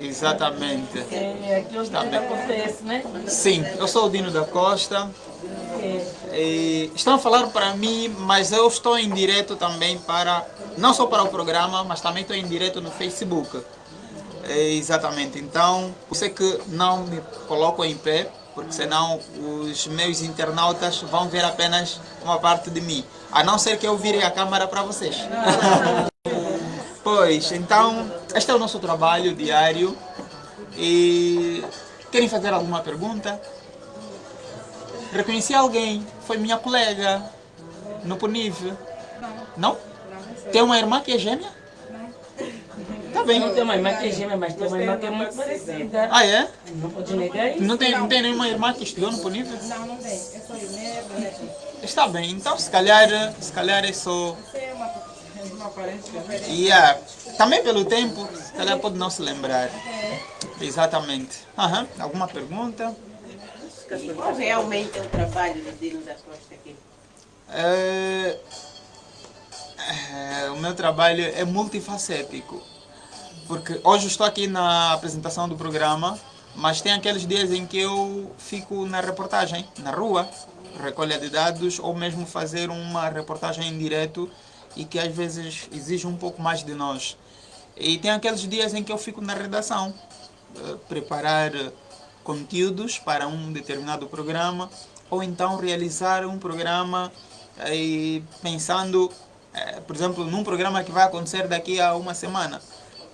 Exatamente. É, aqui onde acontece, né? Sim, eu sou o Dino da Costa. E estão a falar para mim, mas eu estou em direto também para, não só para o programa, mas também estou em direto no Facebook. É, exatamente, então, você que não me coloco em pé, porque senão os meus internautas vão ver apenas uma parte de mim, a não ser que eu vire a câmera para vocês. pois, então, este é o nosso trabalho diário e querem fazer alguma pergunta? Reconheci alguém, foi minha colega no Puniv. Não? Tem uma irmã que é gêmea? Tá bem. Não tem uma irmã que é gêmea, mas tem uma irmã que é muito parecida. Ah, é? Não pode negar isso. Não tem, não tem nenhuma irmã que estudou no Puniv? Não, não tem. Eu sou Inês, Está bem, então se calhar, se calhar é só... aparência. Yeah. Também pelo tempo, calhar pode não se lembrar. Exatamente. Aham. Alguma pergunta? Qual realmente é o trabalho do Dino da Costa aqui? É, é, o meu trabalho é multifacético. Porque hoje estou aqui na apresentação do programa, mas tem aqueles dias em que eu fico na reportagem, na rua, recolha de dados, ou mesmo fazer uma reportagem em direto e que às vezes exige um pouco mais de nós. E tem aqueles dias em que eu fico na redação, eh, preparar conteúdos para um determinado programa, ou então realizar um programa e pensando, eh, por exemplo, num programa que vai acontecer daqui a uma semana.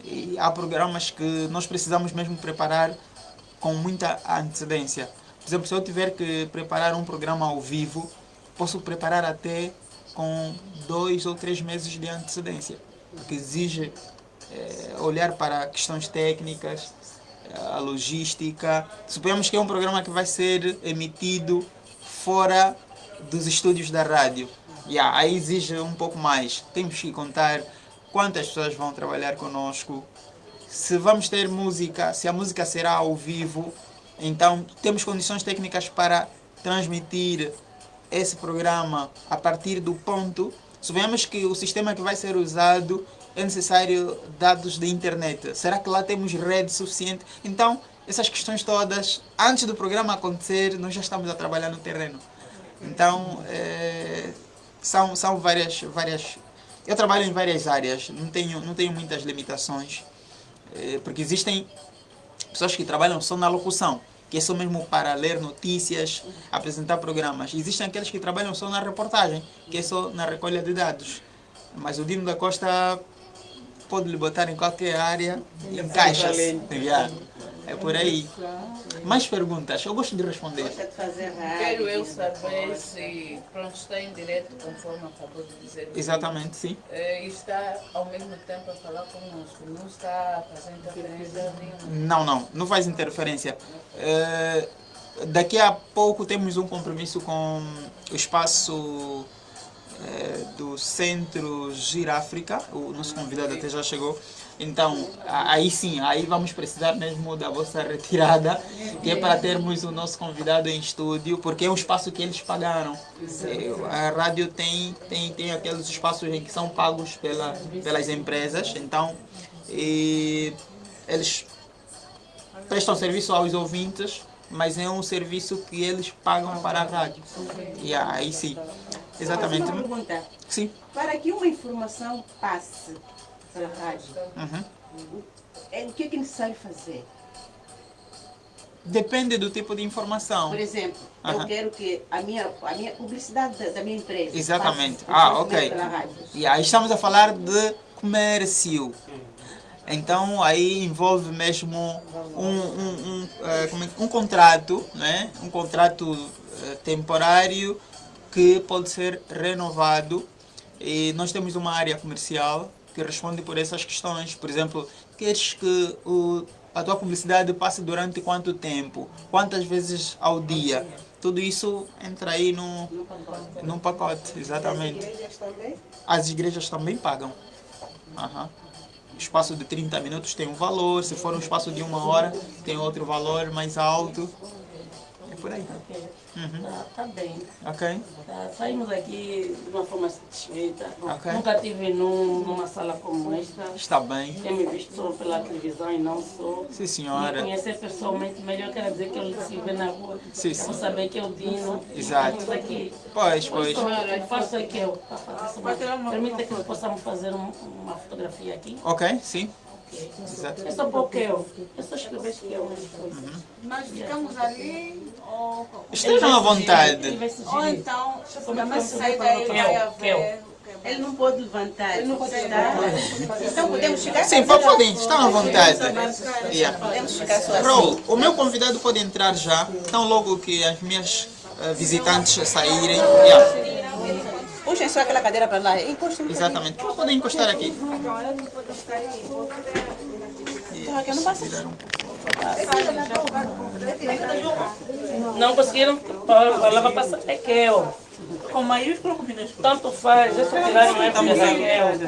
E há programas que nós precisamos mesmo preparar com muita antecedência. Por exemplo, se eu tiver que preparar um programa ao vivo, posso preparar até com dois ou três meses de antecedência, porque exige é, olhar para questões técnicas, a logística. Suponhamos que é um programa que vai ser emitido fora dos estúdios da rádio. Yeah, aí exige um pouco mais. Temos que contar quantas pessoas vão trabalhar conosco, se vamos ter música, se a música será ao vivo, então temos condições técnicas para transmitir esse programa a partir do ponto. Suponhamos que o sistema que vai ser usado é necessário dados de internet. Será que lá temos rede suficiente? Então, essas questões todas, antes do programa acontecer, nós já estamos a trabalhar no terreno. Então, é, são, são várias, várias... Eu trabalho em várias áreas, não tenho, não tenho muitas limitações, é, porque existem pessoas que trabalham só na locução, que é só mesmo para ler notícias, apresentar programas. Existem aqueles que trabalham só na reportagem, que é só na recolha de dados. Mas o Dino da Costa pode lhe botar em qualquer área, encaixa-se. É por aí. Mais perguntas? Eu gosto de responder. Gosta de fazer rádio? Quero eu saber se pronto, está em direto, conforme acabou de dizer. Exatamente, sim. E está ao mesmo tempo a falar conosco. Não está a fazer interferência nenhuma. Não, não. Não faz interferência. É, daqui a pouco temos um compromisso com o espaço é, do Centro Giráfrica. O nosso convidado até já chegou. Então, aí sim, aí vamos precisar mesmo da vossa retirada, que é para termos o nosso convidado em estúdio, porque é um espaço que eles pagaram. A rádio tem, tem, tem aqueles espaços que são pagos pela, pelas empresas, então eles prestam serviço aos ouvintes, mas é um serviço que eles pagam para a rádio. E aí sim, exatamente. Uma pergunta. Sim. Para que uma informação passe para a rádio, Uhum. é, o que é, que é necessário fazer? Depende do tipo de informação. Por exemplo, eu quero que a minha, a minha publicidade da, da minha empresa Exatamente. passe Ah, ok. E aí estamos a falar de comércio. Então aí envolve mesmo um, um, um, eh, é que- um contrato, né? um contrato eh, temporário que pode ser renovado. E nós temos uma área comercial que responde por essas questões. Por exemplo, queres que o, a tua publicidade passe durante quanto tempo? Quantas vezes ao dia? Tudo isso entra aí no, num pacote, exatamente. Igrejas também? As igrejas também pagam. Aham. O espaço de 30 minutos tem um valor, se for um espaço de uma hora, tem outro valor mais alto. por aí. Uhum. Tá, tá bem. Ok. Tá, saímos aqui de uma forma satisfeita. Ok. Nunca estive num, numa sala como esta. Está bem. Tenho me visto só pela televisão e não só. Sim, Me senhora. conhecer pessoalmente melhor quer dizer que eu se vê na rua. Sim, sim. vou saber que é o Dino. Exato. Estamos aqui. Pois, pois. Eu faço aqui eu. Permita que possamos fazer um- uma fotografia aqui. Ok, sim. Exato. É só porque eu. É só escrever que eu. Nós ficamos ali ou, Estejam à vontade. ou então, Como é que mas você sai vai daí vai Eu, haver. Ele não pode levantar. Ele não pode levantar. Então podemos ficar Sim, po- podem, estão à vontade. Yeah. Podemos ficar só assim. Raul, o meu convidado pode entrar já, tão logo que as minhas eh, visitantes saírem. Yeah, Puxem só aquela cadeira para lá. Encostem. exatamente. Podem encostar aqui. Então, aqui eu não passo. Não conseguiram para passar Raquel. Com maiúsculo ou com minúsculo? Tanto faz, já se tiraram é porque Raquel.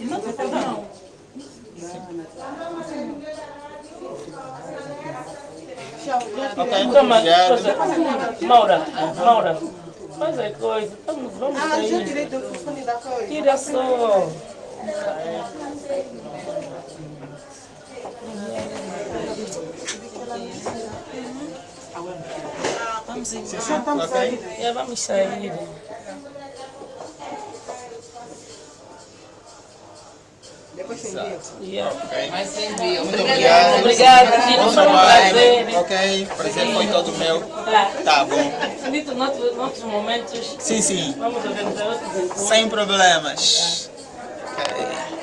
Não, não. Ok, Toma, obrigado. coisa. Maura, Maura, faz a coisa. Vamos, vamos sair. direito do telefone da coisa. Tira só. Ok. Já vamos sair. Depois tem dia. Yeah. Mas envio. Muito obrigado. Obrigado, Bom foi um prazer. Ok, prazer foi todo meu. Tá. Tá bom. Dito noutros, noutros momentos, Sim, sim. vamos organizar outros encontros. Sem problemas. Ok.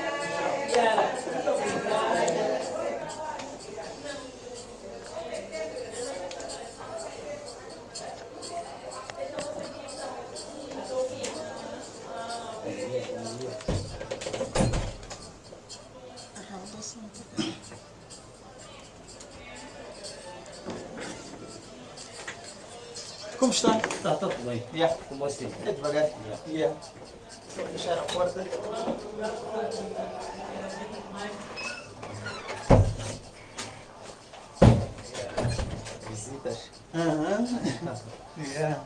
Como está? Tá, tá tudo bem. Yeah. Com você. É devagar. Yeah. Vou fechar a porta. Visitas. Aham. Yeah.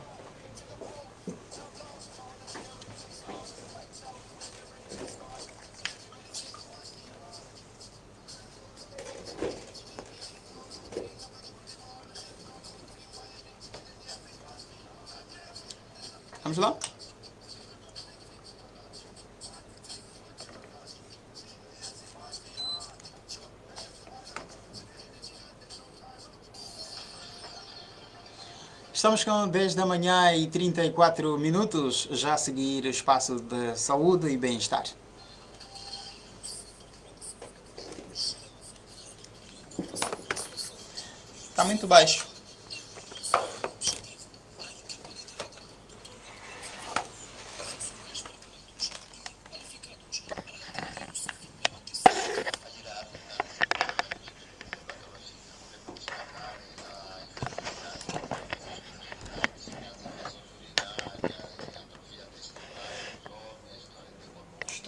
Vamos lá? Estamos com 10 da manhã e 34 minutos, já a seguir o espaço de saúde e bem-estar. Está muito baixo.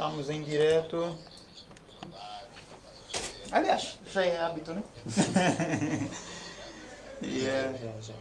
Estamos direto. Aliás, já é hábito, né? yeah. Já, já.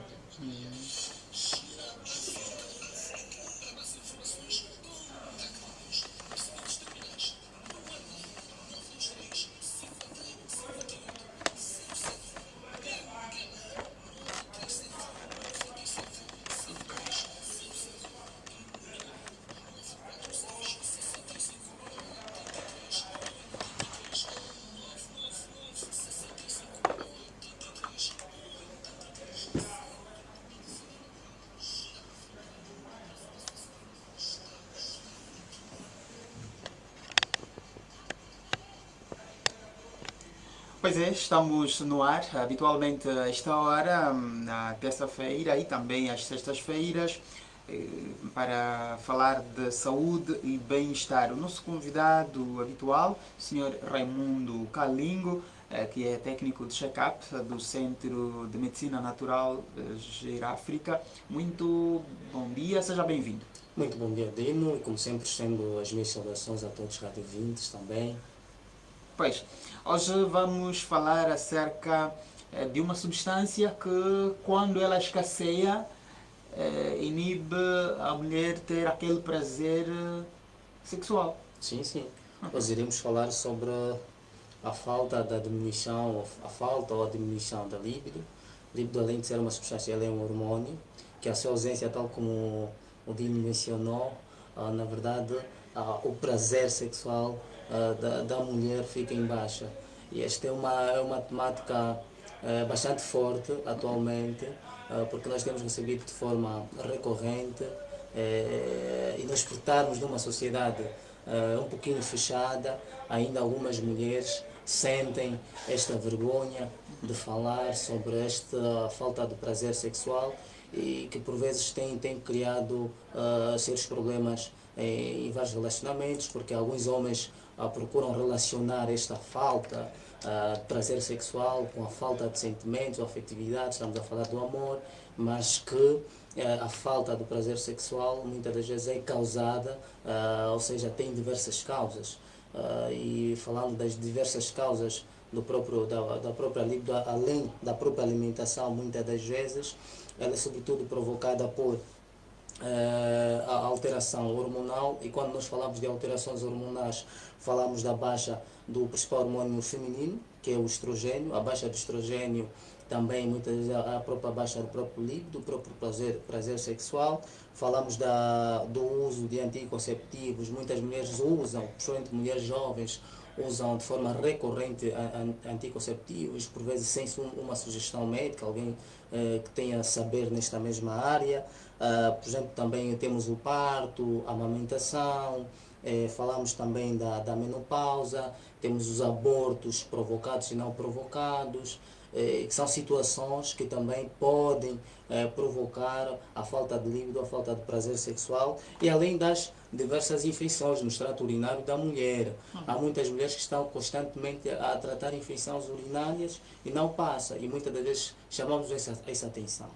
Pois é, estamos no ar, habitualmente a esta hora, hum, na terça-feira e também às sextas-feiras, eh, para falar de saúde e bem-estar. O nosso convidado habitual, o Sr. Raimundo Calingo, eh, que é técnico de check-up do Centro de Medicina Natural eh, Geráfrica. Muito bom dia, seja bem-vindo. Muito bom dia, Dino, e como sempre estendo as minhas saudações a todos os radiovintes também. Pois, hoje vamos falar acerca eh, de uma substância que, quando ela escasseia, eh, inibe a mulher ter aquele prazer eh, sexual. Sim, sim. Nós iremos falar sobre a falta da diminuição, a falta ou a diminuição da libido. Libido, além de ser uma substância, ela é um hormônio, que a sua ausência, tal como o Dino mencionou, ah, na verdade, ah, o prazer sexual ah, da, da mulher fica em baixa. E esta é uma, é uma temática eh, bastante forte atualmente, porque nós temos recebido de forma recorrente eh, e nós portarmos numa sociedade um pouquinho fechada, ainda algumas mulheres sentem esta vergonha de falar sobre esta falta de prazer sexual e que por vezes tem, tem criado uh, sérios problemas em, em, vários relacionamentos, porque alguns homens uh, procuram relacionar esta falta uh, de prazer sexual com a falta de sentimentos ou afetividade, estamos a falar do amor, mas que a falta do prazer sexual muitas das vezes é causada, uh, ou seja, tem diversas causas. Uh, e falando das diversas causas do próprio, da, da própria libido, além da própria alimentação, muitas das vezes, ela é sobretudo provocada por a alteração hormonal. E quando nós falamos de alterações hormonais, falamos da baixa do principal hormônio feminino, que é o estrogênio, a baixa do estrogênio também muitas vezes a própria baixa do próprio líquido, do próprio prazer, prazer sexual. Falamos da, do uso de anticonceptivos, muitas mulheres usam, principalmente mulheres jovens, usam de forma recorrente anticonceptivos, por vezes sem uma sugestão médica, alguém eh, que tenha saber nesta mesma área. Uh, por exemplo, também temos o parto, a amamentação, eh, falamos também da, da menopausa, temos os abortos provocados e não provocados, eh, que são situações que também podem eh, provocar a falta de líbido, a falta de prazer sexual e além das diversas infecções no extrato urinário da mulher. Há muitas mulheres que estão constantemente a tratar infecções urinárias e não passa e muitas das vezes chamamos essa, essa atenção.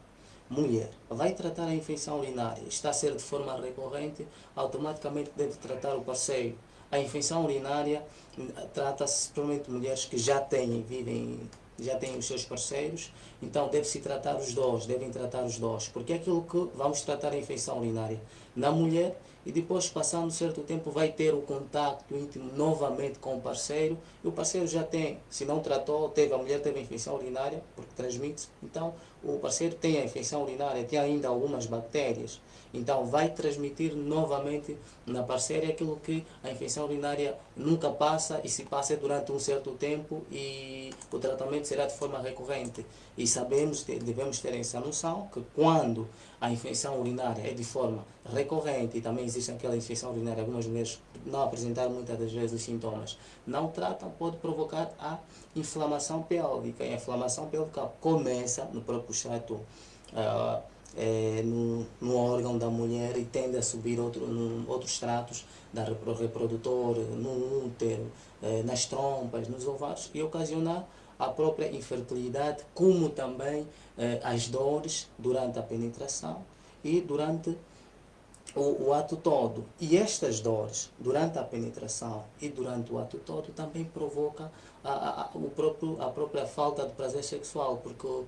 Mulher, vai tratar a infecção urinária, está a ser de forma recorrente, automaticamente deve tratar o parceiro. A infecção urinária hum, trata-se principalmente de mulheres que já têm, vivem já têm os seus parceiros, então deve-se tratar os dois, devem tratar os dois, porque é aquilo que vamos tratar a infecção urinária na mulher e depois, passando um certo tempo, vai ter o contato íntimo novamente com o parceiro. E o parceiro já tem, se não tratou, teve, a mulher teve a infecção urinária, porque transmite, então o parceiro tem a infecção urinária, tem ainda algumas bactérias, então vai transmitir novamente na parceira aquilo que a infecção urinária nunca passa e se passa durante um certo tempo e o tratamento será de forma recorrente. E sabemos, devemos ter essa noção que quando a infecção urinária é de forma recorrente e também existe aquela infecção urinária, algumas mulheres não apresentaram muitas das vezes os sintomas, não tratam, pode provocar a inflamação pélvica. E a inflamação pélvica começa no próprio extrato uh, é, no, no, órgão da mulher e tende a subir outro, no, outros tratos da reprodutor, no útero, é, nas trompas, nos ovários e ocasionar a própria infertilidade, como também é, as dores durante a penetração e durante o, o, ato todo. E estas dores, durante a penetração e durante o ato todo, também provoca a, a, o próprio, a própria falta de prazer sexual, porque uh,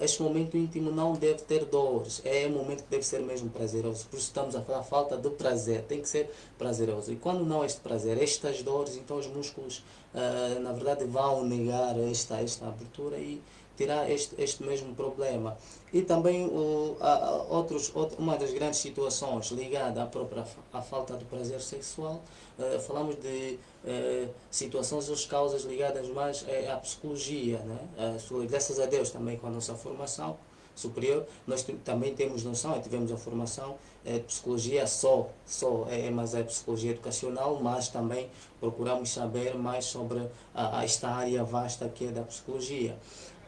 este momento íntimo não deve ter dores, é um momento que deve ser mesmo prazeroso. Por isso estamos a falar falta de prazer, tem que ser prazeroso. E quando não este prazer, estas dores, então os músculos, uh, na verdade, vão negar esta, esta abertura e tirar este, este mesmo problema. E também uh, outros, uma das grandes situações ligada à própria à falta de prazer sexual, uh, falamos de uh, situações ou causas ligadas mais uh, à psicologia. Né? Graças a Deus também com a nossa formação superior, nós também temos noção, tivemos a formação de psicologia só, só é, mas é psicologia educacional, mas também procuramos saber mais sobre a, a esta área vasta que é da psicologia.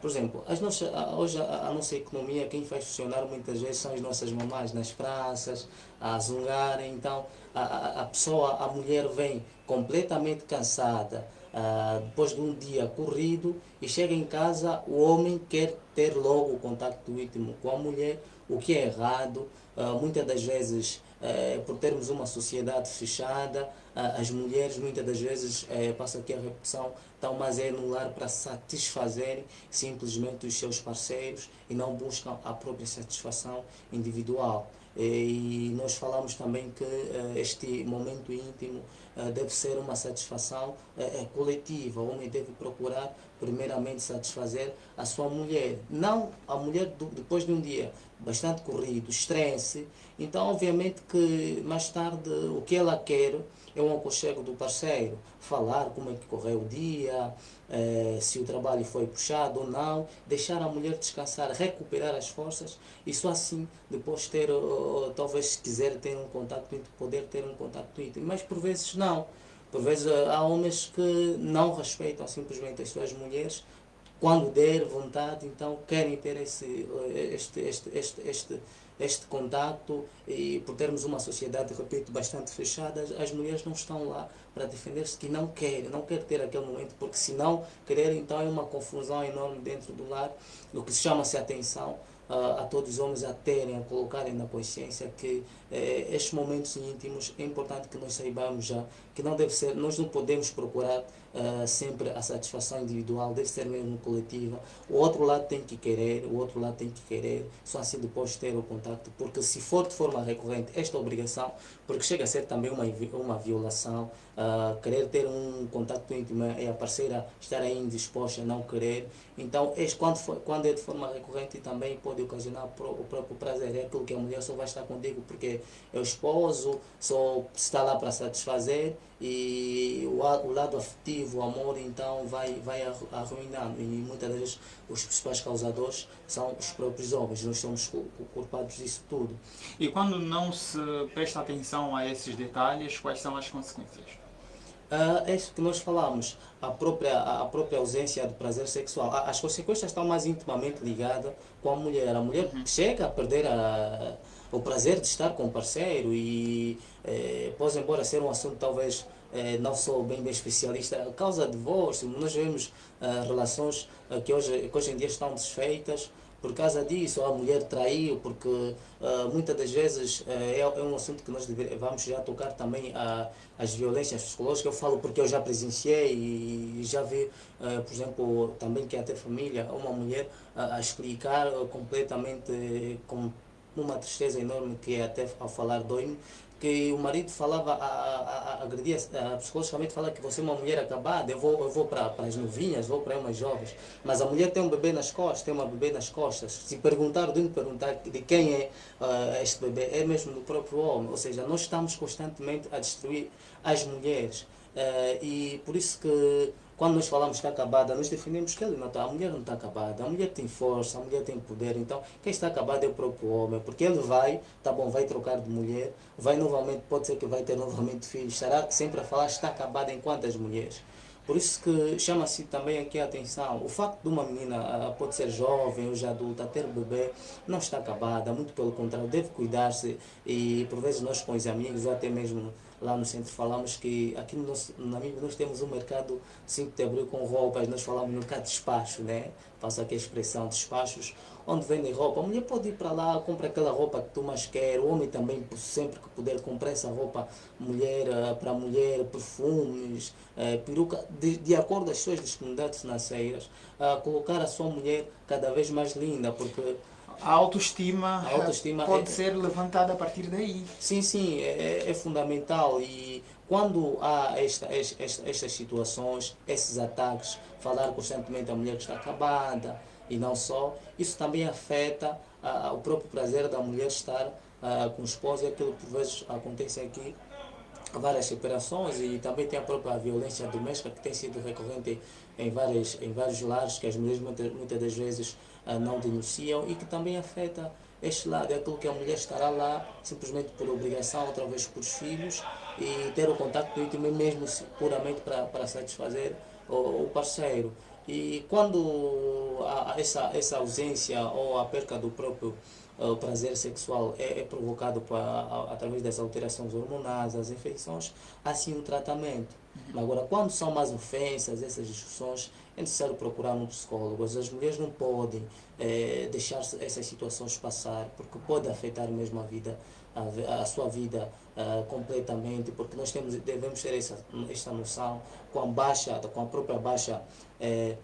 Por exemplo, as nossas, hoje a, a, nossa economia, quem faz funcionar muitas vezes são as nossas mamás nas praças, a zungarem. Então, a, a, pessoa, a mulher vem completamente cansada, uh, depois de um dia corrido, e chega em casa, o homem quer ter logo o contato íntimo com a mulher, o que é errado. Uh, muitas das vezes eh, por termos uma sociedade fechada, as mulheres muitas das vezes, eh, passo aqui a repetição, estão mais é no lar para satisfazerem simplesmente os seus parceiros e não buscam a própria satisfação individual. E nós falamos também que eh, este momento íntimo eh, deve ser uma satisfação eh, coletiva. O homem deve procurar, primeiramente, satisfazer a sua mulher. Não a mulher depois de um dia bastante corrido, estresse. Então, obviamente que mais tarde o que ela quer é um aconchego do parceiro, falar como é que correu o dia, eh, se o trabalho foi puxado ou não, deixar a mulher descansar, recuperar as forças e só assim depois ter, uh, talvez se quiser ter um contato íntimo, poder ter um contato íntimo. Mas por vezes não. Por vezes há homens que não respeitam simplesmente as suas mulheres, quando der vontade, então querem ter esse, este, este, este, este este contato e por termos uma sociedade, repito, bastante fechada, as mulheres não estão lá para defender-se que não querem, não querem ter aquele momento, porque se não quererem, então é uma confusão enorme dentro do lar, o que chama-se atenção a, a todos os homens a terem, a colocarem na consciência que eh, estes momentos íntimos é importante que nós saibamos já que não deve ser, nós não podemos procurar uh, sempre a satisfação individual, deve ser mesmo coletiva. O outro lado tem que querer, o outro lado tem que querer, só assim depois ter o contato, porque se for de forma recorrente esta obrigação, porque chega a ser também uma, uma violação, uh, querer ter um contato íntimo e a parceira estar aí indisposta não querer, então este, quando, for, quando é de forma recorrente também pode ocasionar o próprio prazer, é aquilo que a mulher só vai estar contigo porque é o esposo, só está lá para satisfazer, e o, o lado afetivo, o amor, então vai, vai arruinando. E muitas vezes os principais causadores são os próprios homens, nós somos culpados disso tudo. E quando não se presta atenção a esses detalhes, quais são as consequências? Uh, é isso que nós falamos, a própria, a própria ausência do prazer sexual. As consequências estão mais intimamente ligadas com a mulher. A mulher uhum. chega a perder a o prazer de estar com o parceiro e eh, pode embora ser um assunto talvez eh, não sou bem, bem especialista, causa divórcio, nós vemos eh, relações eh, que, hoje, que hoje em dia estão desfeitas por causa disso, a mulher traiu, porque uh, muitas das vezes uh, é, é, um assunto que nós vamos já tocar também a, as violências psicológicas. Eu falo porque eu já presenciei e, já vi, uh, por exemplo, também que até família, uma mulher a explicar completamente com numa tristeza enorme que até ao falar dói que o marido falava, a, a, a agredia, a, psicologicamente fala que você é uma mulher acabada, eu vou, eu vou para as novinhas, vou para umas jovens, mas a mulher tem um bebê nas costas, tem uma bebê nas costas. Se perguntar, de perguntar de quem é uh, este bebê, é mesmo do próprio homem, ou seja, nós estamos constantemente a destruir as mulheres. Uh, e por isso que quando nós falamos que está acabada, nós defendemos que ele não está, a mulher não está acabada, a mulher tem força, a mulher tem poder, então quem está acabado é o próprio homem, porque ele vai, tá bom, vai trocar de mulher, vai novamente, pode ser que vai ter novamente filhos, estará sempre a falar está acabada enquanto as mulheres. Por isso que chama-se também aqui a atenção, o facto de uma menina pode ser jovem, hoje adulta, ter bebê, não está acabada, muito pelo contrário, deve cuidar-se e por vezes nós com os amigos ou até mesmo lá no centro falamos que aqui no nosso amigo nós temos um mercado 5 de abril com roupas, nós falamos no mercado de despacho, né? Faço aqui a expressão despachos, onde vendem roupa. A mulher pode ir para lá, compra aquela roupa que tu mais quer, o homem também, sempre que puder, comprar essa roupa mulher eh, para mulher, perfumes, eh, peruca, de, de acordo as suas disponibilidades financeiras, a colocar a sua mulher cada vez mais linda, porque a autoestima, a autoestima pode é, ser levantada a partir daí. Sim, sim, é, é, é fundamental e quando há esta, esta, estas situações, esses ataques, falar constantemente a mulher que está acabada e não só, isso também afeta a, o próprio prazer da mulher estar a, com o esposo e aquilo que por vezes acontece aqui várias separações e também tem a própria violência doméstica que tem sido recorrente em, várias, em vários lares que as mulheres muitas, muitas das vezes uh, não denunciam e que também afeta este lado, é aquilo que a mulher estará lá simplesmente por obrigação, outra vez por os filhos e ter o contato íntimo mesmo puramente para, para satisfazer o, o parceiro. E quando há essa, essa ausência ou a perca do próprio o prazer sexual é, é provocado pra, a, através das alterações hormonais, as infecções, assim o tratamento. Uhum. Agora, quando são mais ofensas, essas discussões, é necessário procurar um psicólogo. As mulheres não podem é, deixar essas situações passar, porque pode afetar mesmo a vida, a, a sua vida uh, completamente, porque nós temos, devemos ter essa, esta noção, com a baixa, com a própria baixa é,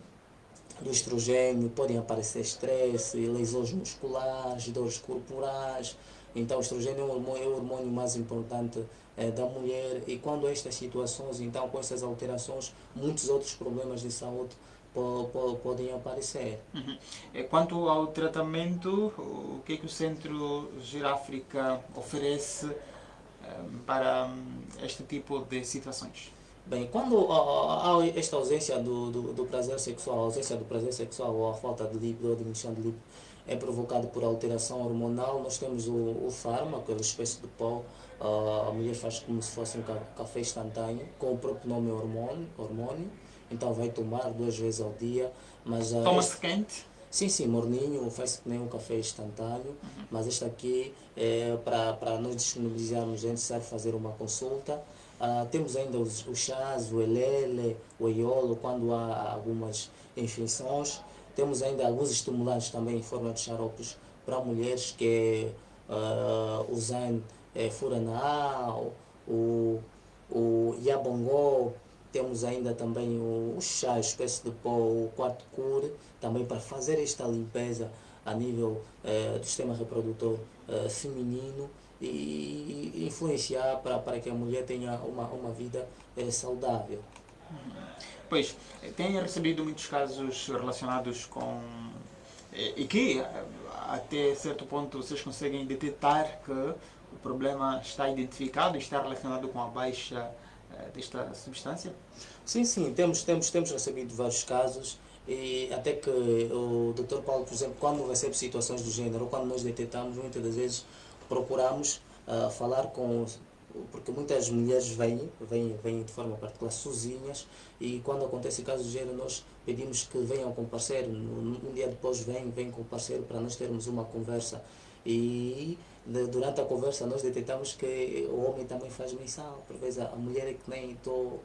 do estrogênio, podem aparecer estresse, lesões musculares, dores corporais, então o estrogênio é o hormônio, é o hormônio mais importante é, da mulher e quando estas situações, então com essas alterações, muitos outros problemas de saúde podem aparecer. Uhum. Quanto ao tratamento, o que é que o Centro Giráfrica oferece um, para um, este tipo de situações? Bem, quando há esta ausência do, do, do, prazer sexual, a ausência do prazer sexual ou a falta de líquido ou diminuição de líquido é provocado por alteração hormonal, nós temos o, o fármaco, aquela espécie de pó, a mulher faz como se fosse um café instantâneo, com o próprio nome hormônio, hormônio então vai tomar duas vezes ao dia. Mas, uh, Toma-se quente? Sim, sim, morninho, faz que nem um café instantâneo, uhum. mas este aqui, é, para nós disponibilizarmos, é necessário fazer uma consulta. Uh, temos ainda os, os chás, o elele, o iolo, quando há algumas infecções. Temos ainda alguns estimulantes também em forma de xaropes para mulheres, que é uh, o zen é, furanal, o, o yabongó, temos ainda também o, o chá, espécie de pó, o quarto cure, também para fazer esta limpeza a nível eh, do sistema reprodutor eh, feminino e influenciar para, para que a mulher tenha uma, uma vida eh, saudável. Pois, tenho recebido muitos casos relacionados com. e que, até certo ponto, vocês conseguem detectar que o problema está identificado e está relacionado com a baixa eh, desta substância? Sim, sim, temos, temos, temos recebido vários casos e até que o Dr. Paulo, por exemplo, quando recebe situações do gênero, ou quando nós detectamos, muitas das vezes procuramos uh, falar com porque muitas mulheres vêm, vêm, vêm de forma particular sozinhas e quando acontece casos do gênero nós pedimos que venham com o parceiro, um dia depois vêm, vêm com o parceiro para nós termos uma conversa e durante a conversa nós detectamos que o homem também faz menção. Por vezes a mulher é que nem estou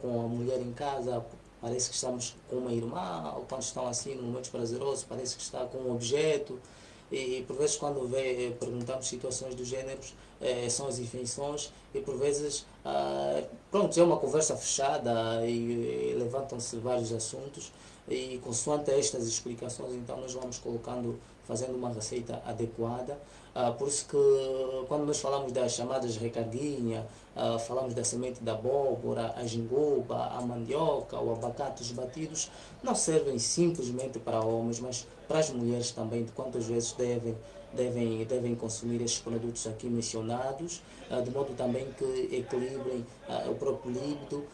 com a mulher em casa, parece que estamos com uma irmã, ou quando estão assim, num momentos prazerosos, parece que está com um objeto. E por vezes quando vê, perguntamos situações do gênero, é, são as infecções e por vezes, ah, pronto, é uma conversa fechada e, e levantam-se vários assuntos e consoante estas explicações, então nós vamos colocando, fazendo uma receita adequada ah, por isso que quando nós falamos das chamadas recardinha, ah, falamos da semente da abóbora, a jingoba, a mandioca, o abacate, os batidos, não servem simplesmente para homens, mas para as mulheres também, de quantas vezes devem, devem, devem consumir estes produtos aqui mencionados, ah, de modo também que equilibrem o próprio líbido,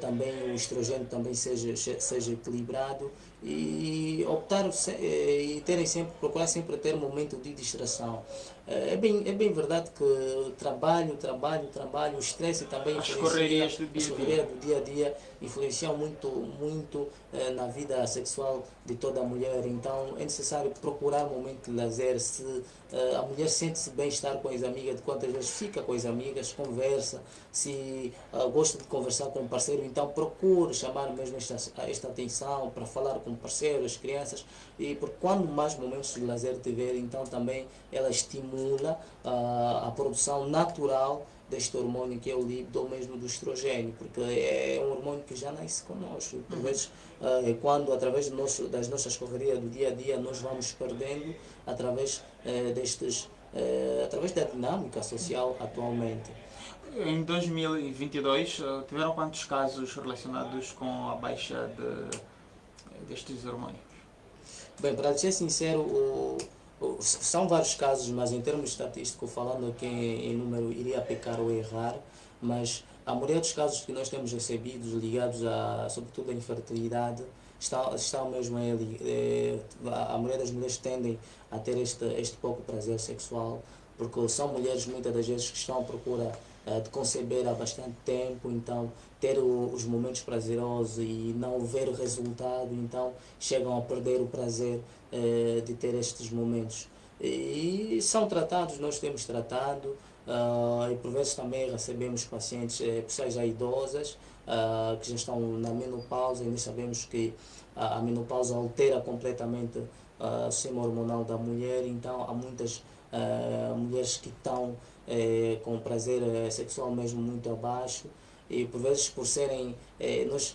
também o estrogênio também seja, seja equilibrado e optar eh, e terem sempre, procurar sempre ter um momento de distração. Eh, é bem, é bem verdade que trabalho, trabalho, trabalho, o estresse também as correrias do dia, correria do dia a dia influenciam muito, muito eh, na vida sexual de toda a mulher. Então é necessário procurar um momento de lazer. Se eh, a mulher sente-se bem estar com as amigas, de quantas vezes fica com as amigas, conversa, se uh, gosta de conversar com o parceiro, então procure chamar mesmo esta, esta atenção para falar com o parceiro, as crianças, e porque quando mais momentos de lazer tiver, então também ela estimula uh, a produção natural deste hormônio que é o líbido ou mesmo do estrogênio, porque é um hormônio que já nasce conosco. Por uhum. vezes, uh, quando através nosso, das nossas correrias do dia a dia nós vamos perdendo através uh, destes, uh, através da dinâmica social atualmente. Em 2022, tiveram quantos casos relacionados com a baixa de, destes hormônios? Bem, para ser sincero, o, são vários casos, mas em termos estatísticos, falando aqui em número, iria pecar ou errar, mas a maioria dos casos que nós temos recebidos ligados a, sobretudo, à infertilidade, está, está mesmo ele. É, a maioria das mulheres tendem a ter este, este pouco prazer sexual, porque são mulheres muitas das vezes que estão à procura uh, de conceber há bastante tempo, então ter o, os momentos prazerosos e não ver o resultado, então chegam a perder o prazer uh, de ter estes momentos. E são tratados, nós temos tratado, Uh, e por vezes também recebemos pacientes, eh, pessoas já idosas, uh, que já estão na menopausa e nós sabemos que a, a menopausa altera completamente uh, o sistema hormonal da mulher, então há muitas mulheres que estão eh, com prazer sexual mesmo muito abaixo e por vezes por serem, nós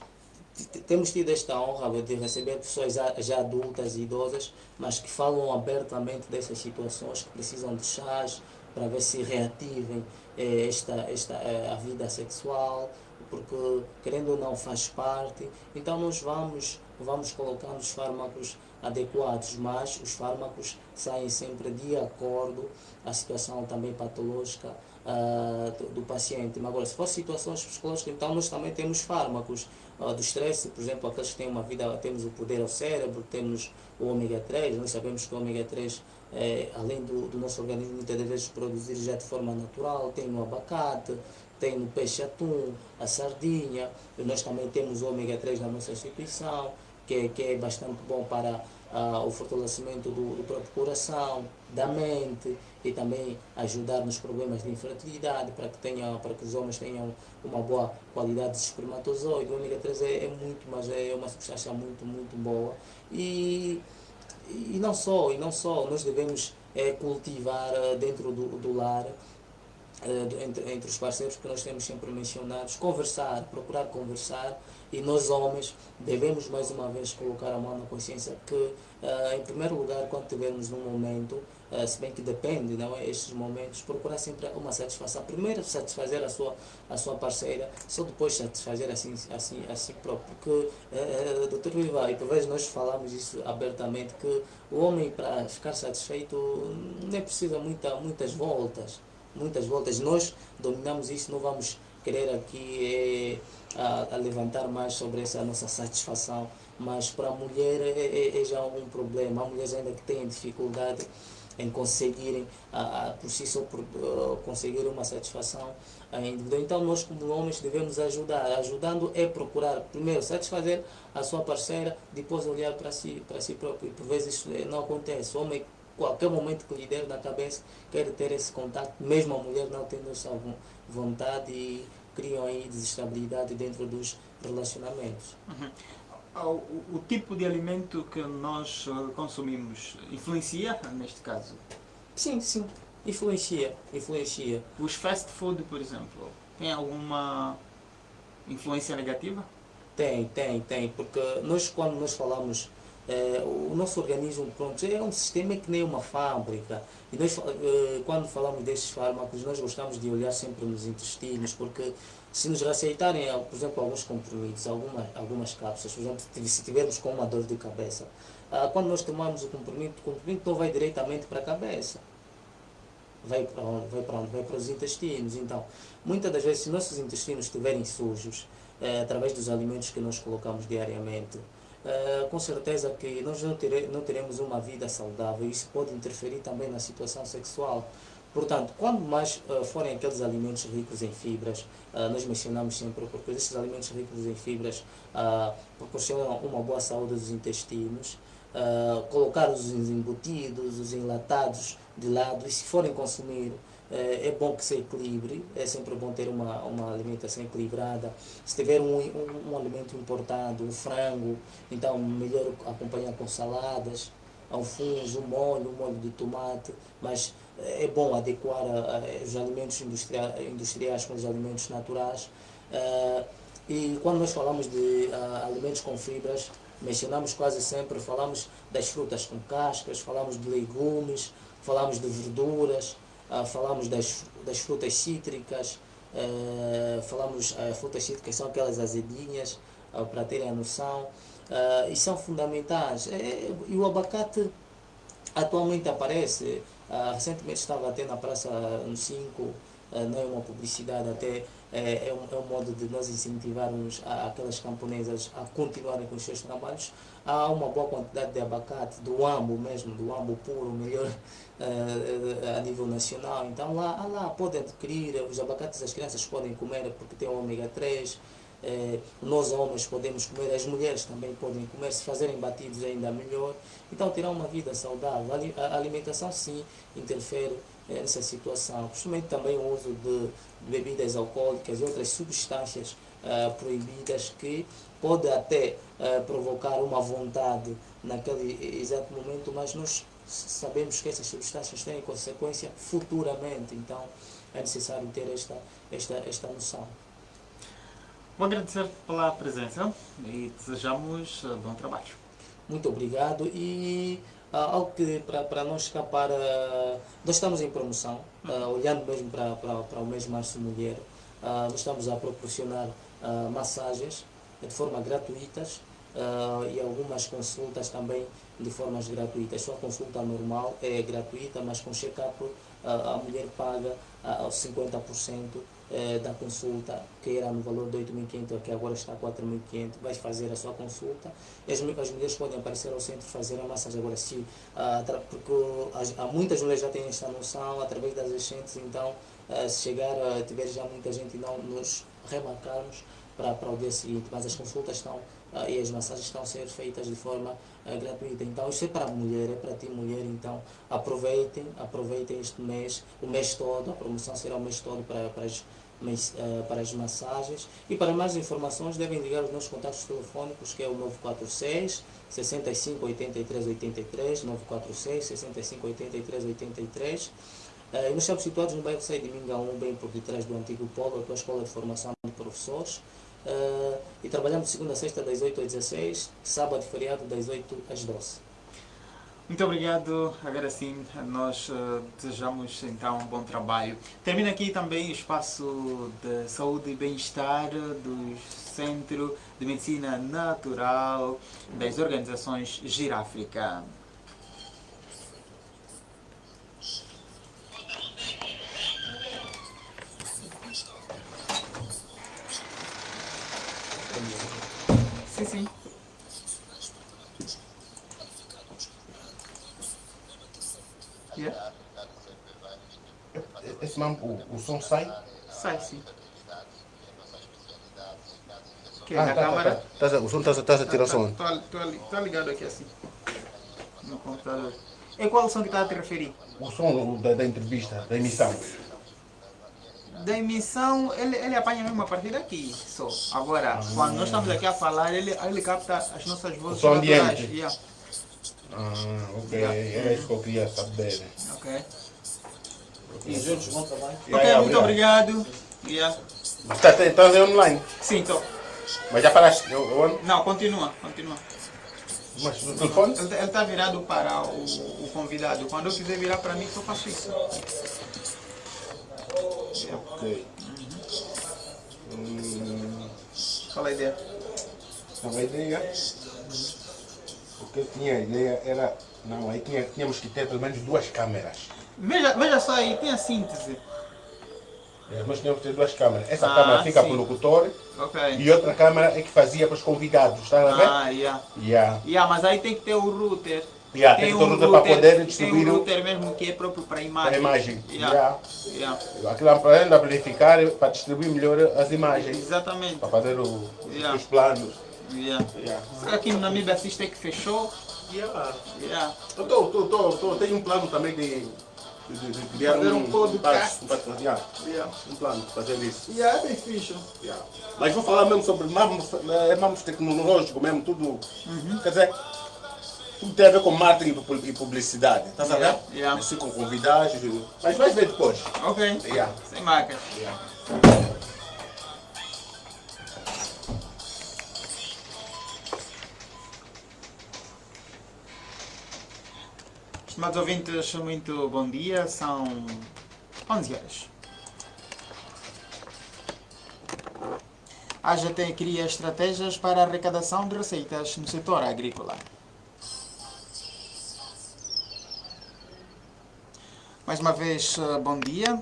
temos tido esta honra de receber pessoas já adultas e idosas, mas que falam abertamente dessas situações, que precisam de chás, para ver se reativem eh, esta, esta, eh, a vida sexual, porque querendo ou não faz parte. Então nós vamos, vamos colocando os fármacos adequados, mas os fármacos saem sempre de acordo à situação também patológica uh, do, do, paciente. Mas agora, se for situações psicológicas, então nós também temos fármacos uh, do estresse, por exemplo, aqueles que têm uma vida, temos o poder ao cérebro, temos o ômega 3, nós sabemos que o ômega 3 é, além do, do, nosso organismo muitas vezes produzir já de forma natural, tem no abacate, tem no peixe atum, a sardinha, nós também temos o ômega 3 na nossa instituição, que, que é bastante bom para ah, o fortalecimento do, do, próprio coração, da mente e também ajudar nos problemas de infertilidade para que, tenha, para que os homens tenham uma boa qualidade de espermatozoide. O ômega 3 é, é muito, mas é uma substância muito, muito boa. E e não só, e não só, nós devemos é, cultivar eh, dentro do, do lar, é, entre, entre os parceiros que nós temos sempre mencionados, conversar, procurar conversar, e nós homens devemos mais uma vez colocar a mão na consciência que, uh, em primeiro lugar, quando tivermos num momento, uh, se bem que depende, não é? Estes momentos, procurar sempre uma satisfação. Primeiro satisfazer a sua, a sua parceira, só depois satisfazer assim, assim, assim próprio. Porque, uh, doutor Viva, e vezes nós falamos isso abertamente, que o homem, para ficar satisfeito, nem precisa muita, muitas voltas. Muitas voltas. Nós dominamos isso, não vamos querer aqui a, a, levantar mais sobre essa nossa satisfação, mas para a mulher é, é, é já um problema. Há mulheres ainda que têm dificuldade em conseguirem a, a, por si só por, uh, conseguir uma satisfação individual. Então nós como homens devemos ajudar. Ajudando é procurar primeiro satisfazer a sua parceira, depois olhar para si, para si próprio. E por vezes isso não acontece. O homem qualquer momento que lhe der na cabeça quer ter esse contato, mesmo a mulher não tendo essa vontade e criam aí desestabilidade dentro dos relacionamentos. Uhum. O, o, tipo de alimento que nós eh, consumimos influencia neste caso? Sim, sim, influencia, influencia. Os fast food, por exemplo, tem alguma influência negativa? Tem, tem, tem, porque nós quando nós falamos é, o nosso organismo pronto, é um sistema que nem uma fábrica. E nós, é, quando falamos destes fármacos, nós gostamos de olhar sempre nos intestinos, porque se nos receitarem, por exemplo, alguns comprimidos, algumas, algumas cápsulas, por exemplo, se tivermos com uma dor de cabeça, ah, quando nós tomamos o comprimido, o comprimido não vai diretamente para a cabeça. Vai para onde? Vai para onde? Vai para os intestinos. Então, muitas das vezes, se nossos intestinos estiverem sujos, é, através dos alimentos que nós colocamos diariamente, Uh, com certeza que nós não, tere, não teremos uma vida saudável e isso pode interferir também na situação sexual. Portanto, quando mais uh, forem aqueles alimentos ricos em fibras, uh, nós mencionamos sempre, porque esses alimentos ricos em fibras proporcionam uma boa saúde dos intestinos, colocar os embutidos, os enlatados de lado e se forem consumir é, é bom que se equilibre, é sempre bom ter uma, uma alimentação equilibrada. Se tiver um, um, um alimento importado, um frango, então melhor acompanhar com saladas, alfuns, um molho, um molho de tomate, mas é bom adequar os alimentos industriais, industriais com os alimentos naturais. Uh, e quando nós falamos de alimentos com fibras, mencionamos quase sempre, falamos das frutas com cascas, falamos de legumes, falamos de verduras, ah, falamos das, das frutas cítricas, uh, falamos uh, frutas cítricas são aquelas azedinhas, uh, para terem a noção, e são fundamentais. É, e o abacate atualmente aparece, recentemente estava até na Praça no 5, não é uma publicidade, até é, é, um, é um modo de nós incentivarmos a, aquelas camponesas a continuarem com os seus trabalhos. Há uma boa quantidade de abacate, do ambo mesmo, do ambo puro, melhor uh, a nível nacional. Então lá, lá podem adquirir, os abacates as crianças podem comer porque tem ômega 3. Eh, nós homens podemos comer, as mulheres também podem comer, se fazerem batidos ainda melhor. Então terá uma vida saudável. A alimentação sim interfere nessa situação. Principalmente também o uso de, bebidas alcoólicas e outras substâncias eh, proibidas que pode até eh, provocar uma vontade naquele exato momento, mas nós sabemos que essas substâncias têm consequência futuramente, então é necessário ter esta, esta, esta noção. Vou agradecer pela presença e desejamos eh, bom trabalho. Muito obrigado e ah, algo que para não escapar, nós estamos em promoção, ah, olhando mesmo para, para, para o mês Março Mulher, ah, nós estamos a proporcionar ah, massagens de forma gratuitas ah, e algumas consultas também de formas gratuitas. Só a consulta normal é gratuita, mas com check-up ah, a mulher paga ah, 50% eh, da consulta, que era no valor de 8.500, que agora está a 4.500, vais fazer a sua consulta. As, as mulheres podem aparecer ao centro fazer a massagem. Agora, se, ah, porque as, há muitas mulheres já têm esta noção através das agentes, então, ah, se chegar a tiver já muita gente não nos remarcarmos para, para o dia seguinte, mas as consultas estão ah, e as massagens estão a ser feitas de forma ah, gratuita. Então, isso é para a mulher, é para ti mulher, então aproveitem, aproveitem este mês, o mês todo, a promoção será o mês todo para, para as eh, para as massagens. E para mais informações devem ligar os nossos contatos telefônicos, que é o 946 65 83 83, 946 65 83 83. Eh, e nós estamos situados no bairro Saí de Mingaum, bem por detrás do antigo polo, a tua escola de formação de professores. Eh, e trabalhamos de segunda a sexta, das 8 às 16, sábado e feriado, das 8 às 12. Muito obrigado. Agora sim, nós eh, desejamos então um bom trabalho. Termina aqui também o espaço de saúde e bem-estar do Centro de Medicina Natural das organizações Giráfrica. Sim, sim. Yeah. Esse mesmo, o, o som sai? Sai sim. Que Ah, na tá, tá, câmara. tá. Tás a- o som está a tirar som. Está ligado aqui assim. No computador. E qual som que está a te referir? O som da, da entrevista, da emissão. Da emissão, ele, ele apanha mesmo a partir daqui só. Agora, quando nós estamos aqui a falar, ele, ele capta as nossas vozes som naturais. ambiente. Yeah. Ah, ok. Era isso que eu queria saber. Ok. E juntos, bom trabalho. Ok, Yeah, muito obrigado. Yeah. Mas está tá, tá online. Sim, então. Mas já falaste. Eu, eu, Não, continua, continua. mas no telefone? Ele está virado para o, o convidado. Quando eu quiser virar para mim, só faço isso. Ok. Hum, Qual a ideia? a ideia. O que eu tinha a ideia era. Não, aí tinha, tínhamos que ter pelo menos duas câmeras. Veja, veja só aí, tem a síntese. É, Nós tínhamos que ter duas câmeras. Essa Ah, câmera fica sim. para o locutor Ok. e outra câmera é que fazia para os convidados. Está a ver? Ah, yeah. Yeah. Yeah, mas aí tem que ter o router. Yeah, tem que ter o router para poder distribuir Tem um o- router mesmo que é próprio para a imagem. Para a imagem. Yeah. Yeah. Aquilo é para amplificar, para distribuir melhor as imagens, Exatamente. para fazer o- Yeah. os planos. Yeah. Será que aqui no Namíbia Assiste que fechou? Yeah. Yeah. Eu tô, tô, tô, tô, tenho um plano também de criar Fazer um podcast. Um, podcast, yeah. Yeah. um plano fazer isso. Yeah, é bem fixe. Yeah. Mas vou falar mesmo sobre mamos, é mamos tecnológico mesmo, tudo. Uhum. Quer dizer, tudo tem a ver com marketing e pu- publicidade. Estás a ver? Yeah, yeah. Assim com convidados. Mas vais ver depois. Ok. Yeah. Sem marca. Yeah. Estimados ouvintes, muito bom dia. São 11 horas. A AGT cria estratégias para arrecadação de receitas no setor agrícola. Mais uma vez, eh, bom dia.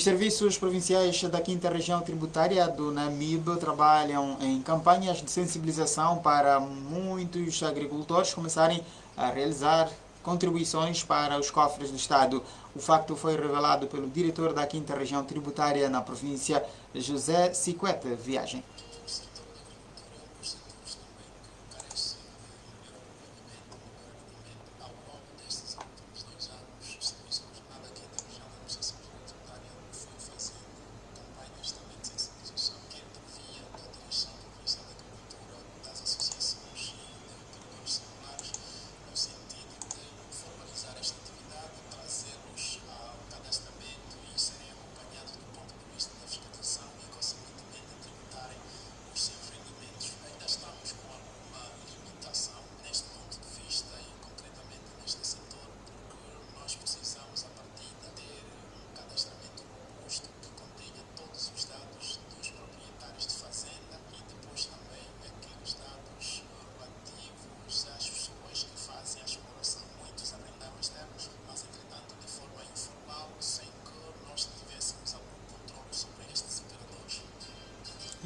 Os serviços provinciais da quinta região tributária do Namibe trabalham em campanhas de sensibilização para muitos agricultores começarem a realizar contribuições para os cofres do Estado. O facto foi revelado pelo diretor da quinta região tributária na província, José Siquete Viagem.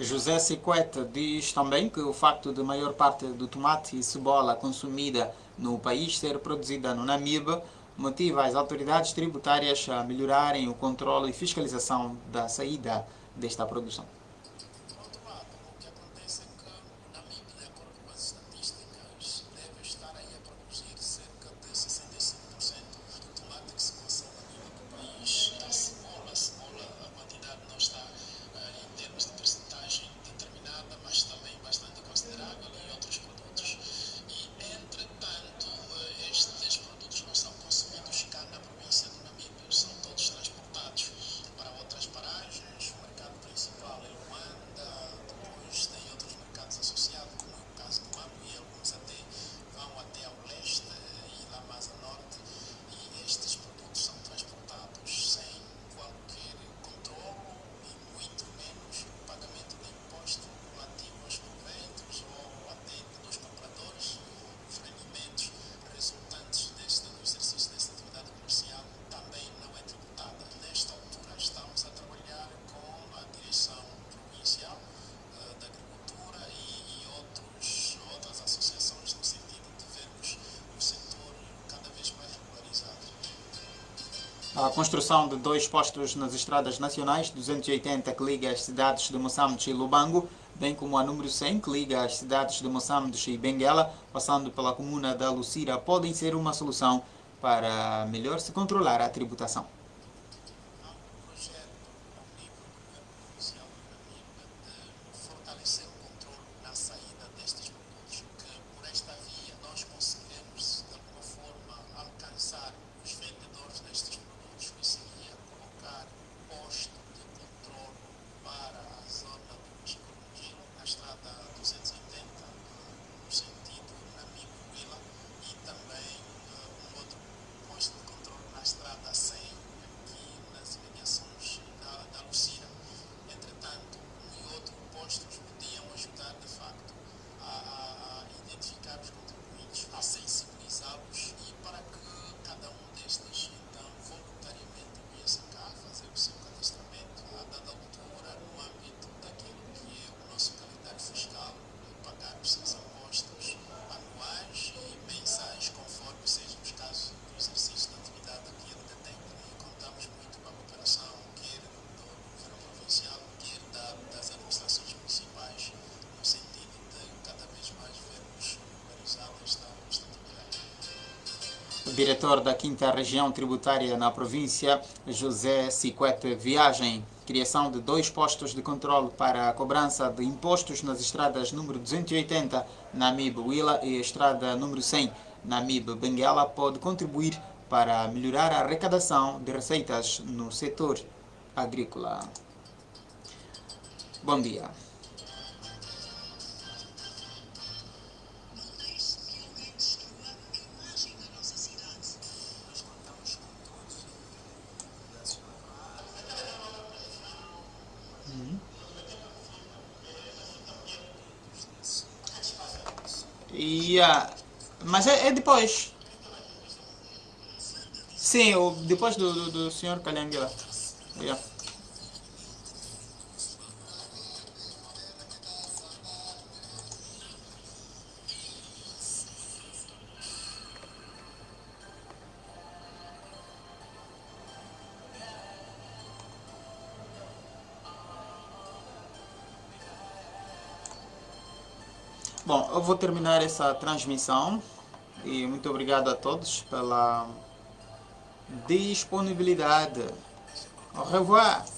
José Sequete diz também que o facto de maior parte do tomate e cebola consumida no país ser produzida no Namibe motiva as autoridades tributárias a melhorarem o controle e fiscalização da saída desta produção. A construção de dois postos nas estradas nacionais, 280 que liga as cidades de Moçambique e Lubango, bem como a número 100 que liga as cidades de Moçambique e Benguela, passando pela comuna da Lucira, podem ser uma solução para melhor se controlar a tributação. Diretor da 5 Região Tributária na província, José Siquete Viagem. Criação de dois postos de controle para a cobrança de impostos nas estradas número 280 na MIB Willa e estrada número 100 na MIB Benguela pode contribuir para melhorar a arrecadação de receitas no setor agrícola. Bom dia. Yeah. Mas é, é depois. Sim, o, depois do, do, do senhor Calhanguila. Yeah. Eu vou terminar essa transmissão e muito obrigado a todos pela disponibilidade. Au revoir!